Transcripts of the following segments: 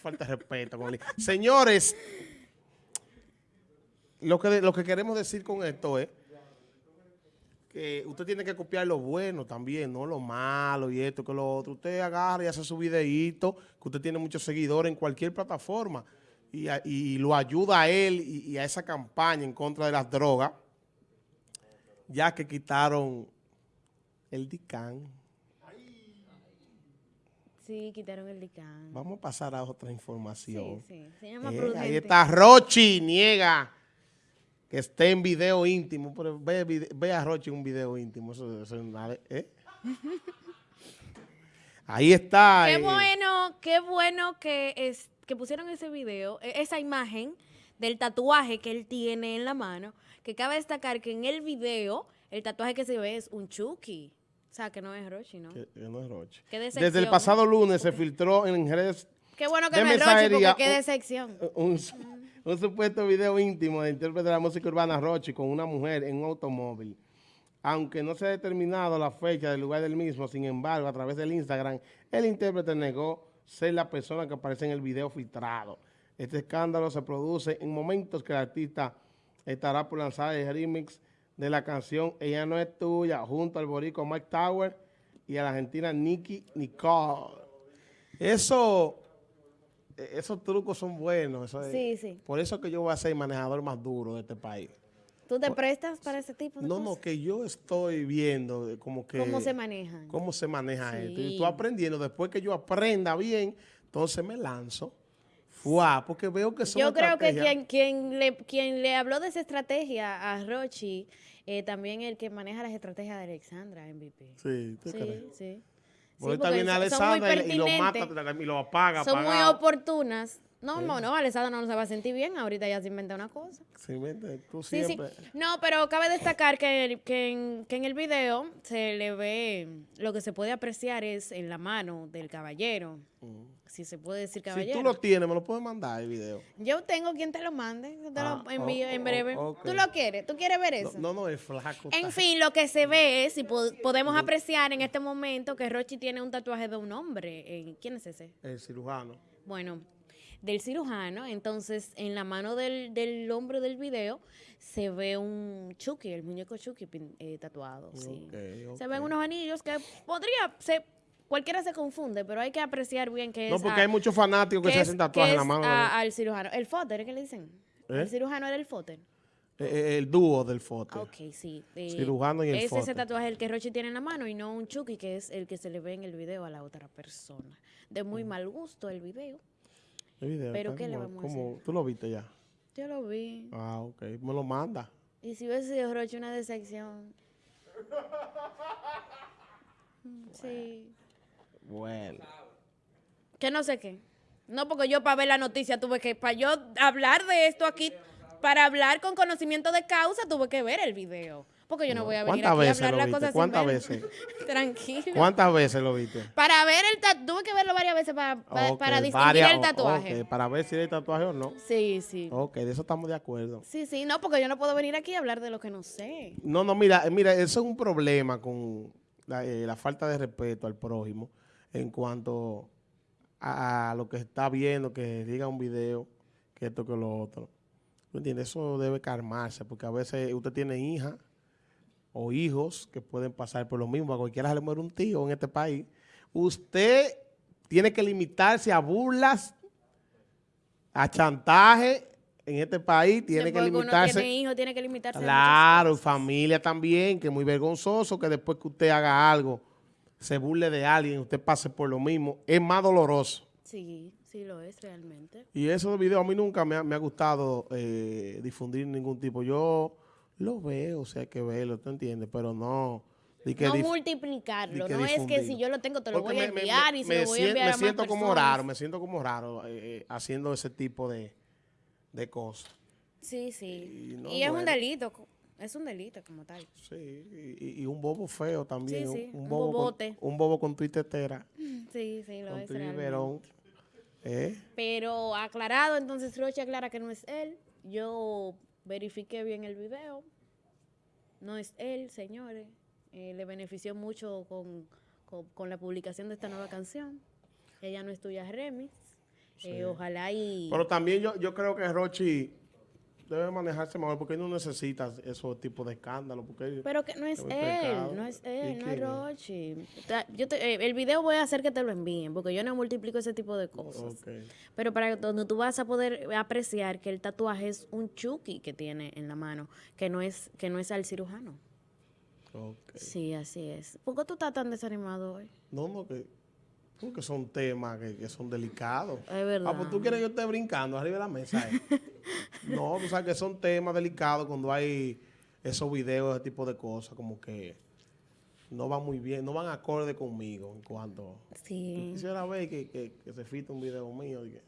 falta de respeto. con el- Señores, lo que, lo que queremos decir con esto es que usted tiene que copiar lo bueno también, no lo malo y esto que lo otro. Usted agarra y hace su videíto, que usted tiene muchos seguidores en cualquier plataforma y, y lo ayuda a él y, y a esa campaña en contra de las drogas, ya que quitaron el DICAN. Sí, quitaron el dicán. Vamos a pasar a otra información. Sí, sí. Se llama Eh, ahí está Rochi, niega que esté en video íntimo. Pero ve, ve a Rochi un video íntimo. Eso, eso es una- ¿eh? Ahí está. Qué eh, bueno, qué bueno que, es, que pusieron ese video, e- esa imagen del tatuaje que él tiene en la mano, que cabe destacar que en el video el tatuaje que se ve es un Chucky. O sea, que no es Rochi, ¿no? que- que no es Rochi. Desde el pasado lunes se filtró en redes Qué bueno que de no es Rochi, porque qué decepción. un, su- un supuesto video íntimo de intérprete de la música urbana Rochi con una mujer en un automóvil. Aunque no se ha determinado la fecha del lugar del mismo, sin embargo, a través del Instagram, el intérprete negó ser la persona que aparece en el video filtrado. Este escándalo se produce en momentos que el artista estará por lanzar el remix de la canción Ella no es tuya, junto al borico Mike Tower y a la argentina Nicky Nicole. Eso, eh, esos trucos son buenos. eso es- Sí, sí. Por eso que yo voy a ser el manejador más duro de este país. ¿Tú te prestas para ese tipo de No, no, cosas? que yo estoy viendo como que... ¿Cómo se manejan? cómo se maneja esto. Y tú aprendiendo, después que yo aprenda bien, entonces me lanzo. Fuá, porque veo que son Yo creo que quien, quien, le, quien le habló de esa estrategia a Rochi, eh, también el que maneja las estrategias de Alexandra MVP. Sí, ¿tú Sí, crees? sí. Porque Sí, muy Alessandra y, y lo mata y lo apaga. Son muy oportunas. No, no, no, Alessandra no se va a sentir bien, ahorita ya se inventa una cosa. Sí, vete, tú Sí, sí. siempre. No, pero cabe destacar que, que, en, que en el video se le ve, lo que se puede apreciar es en la mano del caballero. Si se puede decir Si caballero. tú lo tienes, me lo puedes mandar el video. Yo tengo quien te lo mande, yo te Ah, lo envío oh, en oh, breve. ¿Tú lo quieres? ¿Tú quieres ver eso? no, no, es flaco. En está. fin, lo que se ve es, y po- podemos apreciar en este momento, que Rochi tiene un tatuaje de un hombre. Eh, ¿Quién es ese? El cirujano. Bueno, del cirujano. Entonces, en la mano del, del hombre del video se ve un Chucky, el muñeco Chucky eh, tatuado. Sí. Se ven unos anillos que podría, se, cualquiera se confunde, pero hay que apreciar bien que No, es. porque a- hay muchos fanáticos que que se hacen tatuajes en la mano. a- al cirujano. El fóter, ¿qué le dicen? ¿Eh? El cirujano era el fóter. Eh, eh, el dúo del foto. Ok, sí. eh, Cirujano y el Es ese fóter. tatuaje el que Rochi tiene en la mano y no un Chucky, que es el que se le ve en el video a la otra persona. De muy mal gusto el video. El video, Pero ¿qué le como- vamos a como- ¿Tú lo viste ya? Yo lo vi. Ah, ok. Me lo manda. Y si hubiese Rochi una decepción. Sí. Bueno. Que no sé qué. No, porque yo para ver la noticia tuve que, para yo hablar de esto aquí, para hablar con conocimiento de causa, tuve que ver el video. Porque yo no voy a venir ¿Cuántas aquí a hablar las cosas ¿Cuántas veces? Tranquilo. ¿Cuántas veces lo viste? Para ver el tatuaje, tuve que verlo varias veces para, para, Ok, para distinguir varias- el tatuaje. para ver si hay tatuaje o no. Sí, sí. Ok, de eso estamos de acuerdo. Sí, sí, no, porque yo no puedo venir aquí a hablar de lo que no sé. No, no, mira, eh, mira, eso es un problema con la, eh, la falta de respeto al prójimo en cuanto a, a lo que está viendo, que diga un video, que esto, que lo otro. ¿Me entiendes? Eso debe calmarse, porque a veces usted tiene hija o hijos que pueden pasar por lo mismo. A cualquiera se le muere un tío en este país. Usted tiene que limitarse a burlas, a chantaje en este país. Tiene que Después uno limitarse. tiene hijos, tiene que limitarse. Claro, familia también, que es muy vergonzoso que después que usted haga algo, se burle de alguien, usted pase por lo mismo, es más doloroso. Sí, sí lo es realmente. Y esos videos a mí nunca me ha, me ha gustado eh, difundir ningún tipo. Yo lo veo, o sea, hay que verlo, ¿tú entiendes? Pero no... que no multiplicarlo, que no es que si yo lo tengo te lo Porque voy a me- enviar me- y se me lo voy a sien- enviar Me a más siento como raro, me siento como raro eh, eh, haciendo ese tipo de, de cosas. Sí, sí. Y no, y es un delito, es un delito como tal. Sí, y, un bobo feo también. Sí, sí, un bobo con- bobote. un bobo con tuitetera. Sí, sí, lo con es tu. ¿Eh? Pero aclarado, entonces Roche aclara que no es él. Yo verifiqué bien el video. No es él, señores. Eh, le benefició mucho con, con- con la publicación de esta nueva canción. Ella no es tuya remix. Eh, ojalá y... Pero también yo, yo creo que Rochi debe manejarse mejor porque él no necesita esos tipos de escándalos. Porque Pero que no es él, pecado. no es ¿Y él, no es? Rochi. Ta- Yo te- eh, el video voy a hacer que te lo envíen, porque yo no multiplico ese tipo de cosas. Pero para donde tú vas a poder apreciar que el tatuaje es un chuki que tiene en la mano, que no es, que no es al cirujano. Sí, así es. ¿Por qué tú estás tan desanimado hoy? No, no, que, porque son temas que, que son delicados. Es verdad. Ah, pues tú quieres que yo esté brincando arriba de la mesa. eh? no, tú sabes que son temas delicados cuando hay esos videos, ese tipo de cosas, como que no van muy bien, no van acorde conmigo en cuanto... Sí. Quisiera ver que, que, que se fite un video mío. y que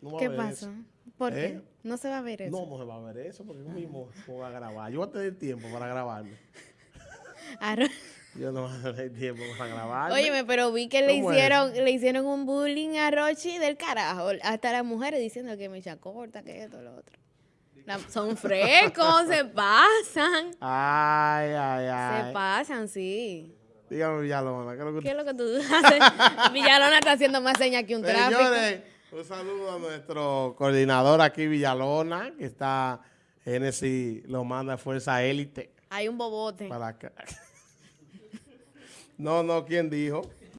no va a ¿Qué ver pasó? eso. ¿Por ¿Eh? qué? No se va a ver eso. No, no se va a ver eso porque yo mismo voy a grabar. Yo voy a tener tiempo para grabarme. Yo no voy a tener tiempo para grabarme. Óyeme, pero vi que le hicieron, le hicieron un bullying a Rochi del carajo. Hasta las mujeres diciendo que me echa corta, que esto, lo otro. La- son frescos, se pasan. Ay, ay, ay. Se pasan, sí. Dígame, Villalona, ¿qué es lo que ¿Qué es lo que tú haces? Villalona está haciendo más señas que un tráfico. Señores, un saludo a nuestro coordinador aquí, Villalona, que está, Genesis lo manda a Fuerza Élite Hay un bobote. para acá. No, no, ¿quién dijo?